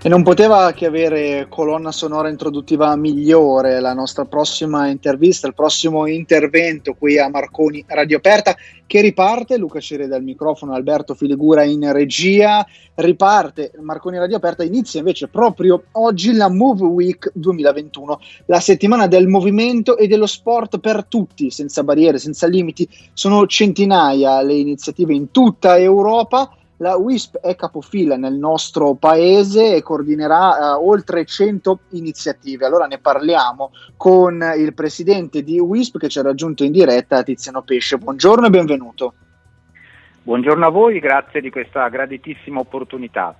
E non poteva che avere colonna sonora introduttiva migliore la nostra prossima intervista, il prossimo intervento qui a Marconi Radio Aperta che riparte, Luca Cireda al microfono, Alberto Filigura in regia, riparte Marconi Radio Aperta, inizia invece proprio oggi la Move Week 2021, la settimana del movimento e dello sport per tutti, senza barriere, senza limiti, sono centinaia le iniziative in tutta Europa la WISP è capofila nel nostro paese e coordinerà uh, oltre 100 iniziative. Allora ne parliamo con il presidente di WISP che ci ha raggiunto in diretta, Tiziano Pesce. Buongiorno e benvenuto. Buongiorno a voi, grazie di questa graditissima opportunità.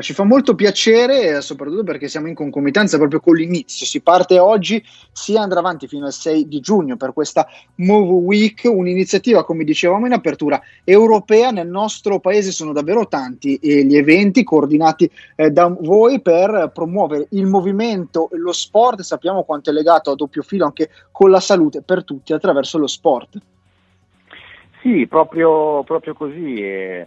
Ci fa molto piacere, soprattutto perché siamo in concomitanza proprio con l'inizio. Si parte oggi, si andrà avanti fino al 6 di giugno per questa Move Week, un'iniziativa, come dicevamo in apertura, europea. Nel nostro paese sono davvero tanti eh, gli eventi coordinati eh, da voi per promuovere il movimento e lo sport. Sappiamo quanto è legato a doppio filo anche con la salute per tutti attraverso lo sport. Sì, proprio, proprio così. Eh eh,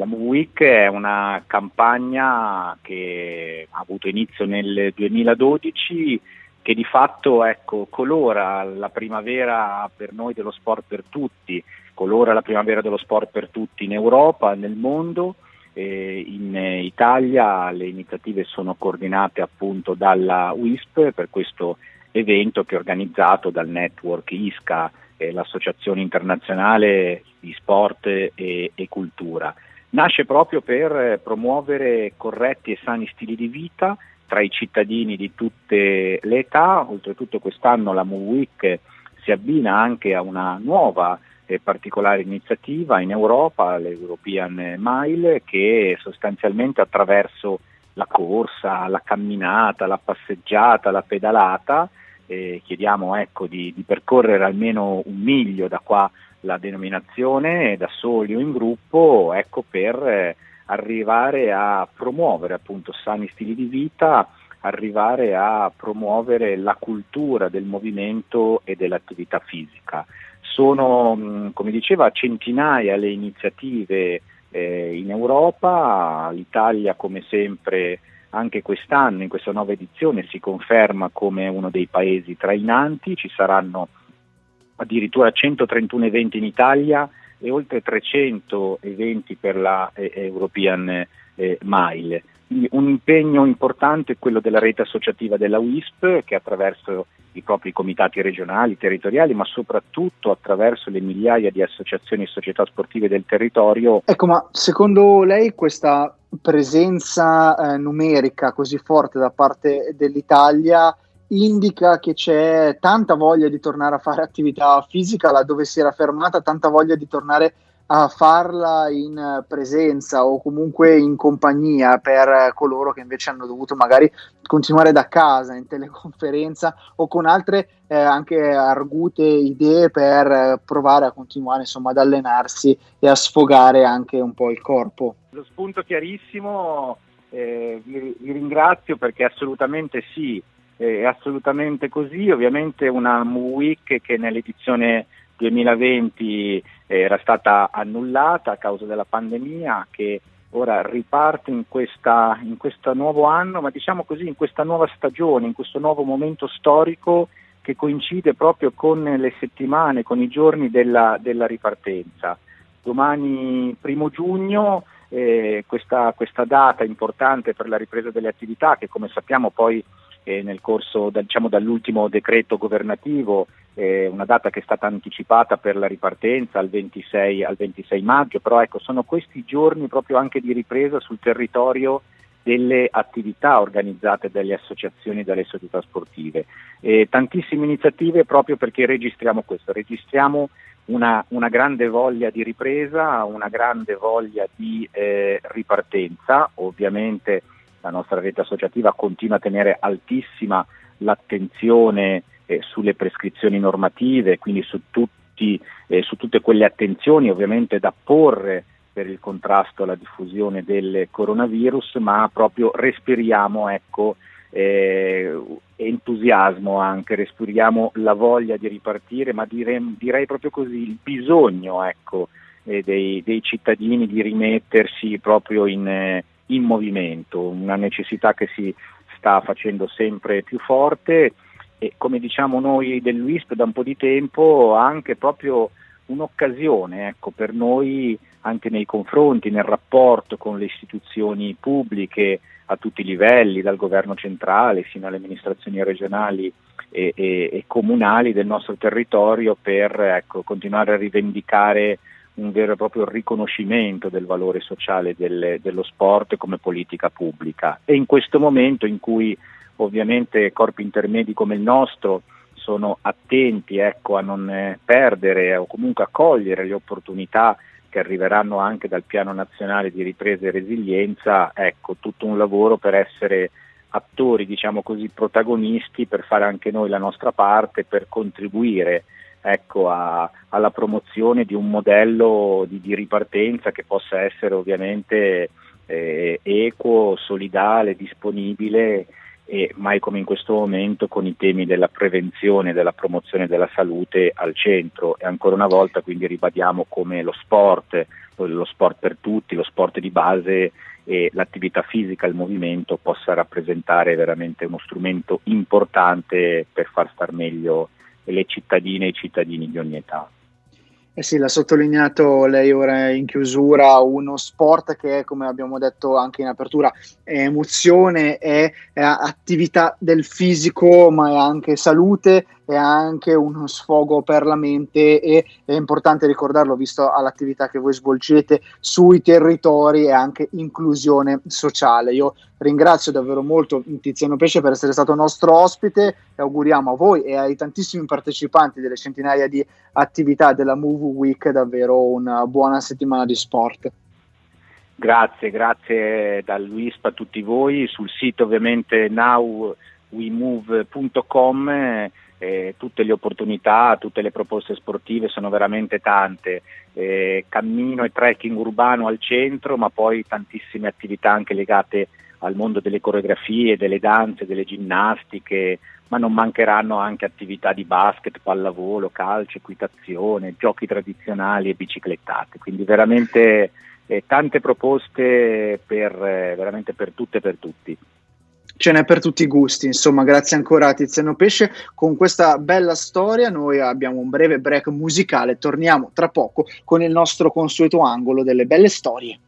la Move Week è una campagna che ha avuto inizio nel 2012 che di fatto ecco, colora la primavera per noi dello sport per tutti, colora la primavera dello sport per tutti in Europa, nel mondo. Eh, in Italia le iniziative sono coordinate appunto dalla WISP per questo evento che è organizzato dal network ISCA eh, l'Associazione Internazionale di Sport e, e Cultura. Nasce proprio per promuovere corretti e sani stili di vita tra i cittadini di tutte le età, oltretutto quest'anno la Move Week si abbina anche a una nuova e particolare iniziativa in Europa, l'European Mile, che sostanzialmente attraverso la corsa, la camminata, la passeggiata, la pedalata eh, chiediamo ecco, di, di, percorrere almeno un miglio da qua la denominazione, da soli o in gruppo, ecco, per eh, arrivare a promuovere appunto sani stili di vita, arrivare a promuovere la cultura del movimento e dell'attività fisica. Sono, mm, come diceva, centinaia le iniziative eh, in Europa, l'Italia come sempre anche quest'anno, in questa nuova edizione, si conferma come uno dei paesi trainanti, ci saranno addirittura 131 eventi in Italia e oltre 300 eventi per la eh, European eh, Mile. Un impegno importante è quello della rete associativa della WISP che attraverso i propri comitati regionali, territoriali, ma soprattutto attraverso le migliaia di associazioni e società sportive del territorio. Ecco, ma secondo lei questa presenza eh, numerica così forte da parte dell'Italia indica che c'è tanta voglia di tornare a fare attività fisica laddove si era fermata, tanta voglia di tornare a farla in presenza o comunque in compagnia per coloro che invece hanno dovuto magari continuare da casa in teleconferenza o con altre eh, anche argute idee per provare a continuare insomma ad allenarsi e a sfogare anche un po' il corpo. Lo spunto chiarissimo, eh, vi, vi, ringrazio perché assolutamente sì, è assolutamente così, ovviamente una week che nell'edizione 2020 era stata annullata a causa della pandemia che ora riparte in, questa, in questo nuovo anno, ma diciamo così in questa nuova stagione, in questo nuovo momento storico che coincide proprio con le settimane, con i giorni della, della ripartenza. Domani primo giugno eh, questa, questa, data importante per la ripresa delle attività che come sappiamo poi eh, nel corso da, diciamo, dall'ultimo decreto governativo, eh, una data che è stata anticipata per la ripartenza al 26, al 26 maggio, però ecco, sono questi giorni proprio anche di ripresa sul territorio delle attività organizzate dalle associazioni e dalle società sportive. Eh, tantissime iniziative proprio perché registriamo questo, registriamo una, una, grande voglia di ripresa, una grande voglia di eh, ripartenza, ovviamente la nostra rete associativa continua a tenere altissima l'attenzione eh, sulle prescrizioni normative, quindi su, tutti, eh, su, tutte quelle attenzioni ovviamente da porre per il contrasto alla diffusione del coronavirus, ma proprio respiriamo ecco, eh, entusiasmo anche, respiriamo la voglia di ripartire, ma direi, direi proprio così, il bisogno ecco, eh, dei, dei, cittadini di rimettersi proprio in, eh, in movimento, una necessità che si sta facendo sempre più forte e come diciamo noi dell'UISP da un po' di tempo anche proprio un'occasione ecco, per noi anche nei confronti, nel rapporto con le istituzioni pubbliche a tutti i livelli, dal governo centrale fino alle amministrazioni regionali e, e, e comunali del nostro territorio per ecco, continuare a rivendicare un vero e proprio riconoscimento del valore sociale del, dello sport come politica pubblica. E in questo momento in cui ovviamente corpi intermedi come il nostro sono attenti ecco, a non eh, perdere o comunque a cogliere le opportunità che arriveranno anche dal piano nazionale di ripresa e resilienza, ecco, tutto un lavoro per essere attori, diciamo così, protagonisti, per fare anche noi la nostra parte, per contribuire ecco, a, alla promozione di un modello di, di, ripartenza che possa essere ovviamente eh, equo, solidale, disponibile e mai come in questo momento con i temi della prevenzione della promozione della salute al centro. E ancora una volta quindi ribadiamo come lo sport, lo sport per tutti, lo sport di base e l'attività fisica, il movimento possa rappresentare veramente uno strumento importante per far star meglio le cittadine e i cittadini di ogni età. Eh sì, l'ha sottolineato lei ora in chiusura, uno sport che come abbiamo detto anche in apertura, è emozione, è, è attività del fisico, ma è anche salute, è anche uno sfogo per la mente e è importante ricordarlo visto all'attività che voi svolgete sui territori e anche inclusione sociale. Io ringrazio davvero molto Tiziano Pesce per essere stato nostro ospite e auguriamo a voi e ai tantissimi partecipanti delle centinaia di attività della Move Week davvero una buona settimana di sport. Grazie, grazie dall'UISP a tutti voi. Sul sito ovviamente nowwemove.com eh, tutte le opportunità, tutte le proposte sportive sono veramente tante, eh, cammino e trekking urbano al centro, ma poi tantissime attività anche legate al mondo delle coreografie, delle danze, delle ginnastiche, ma non mancheranno anche attività di basket, pallavolo, calcio, equitazione, giochi tradizionali e biciclettate, quindi veramente eh, tante proposte per, eh, veramente per tutte e per tutti ce n'è per tutti i gusti. Insomma, grazie ancora a Tiziano Pesce. Con questa bella storia noi abbiamo un breve break musicale. Torniamo tra poco con il nostro consueto angolo delle belle storie.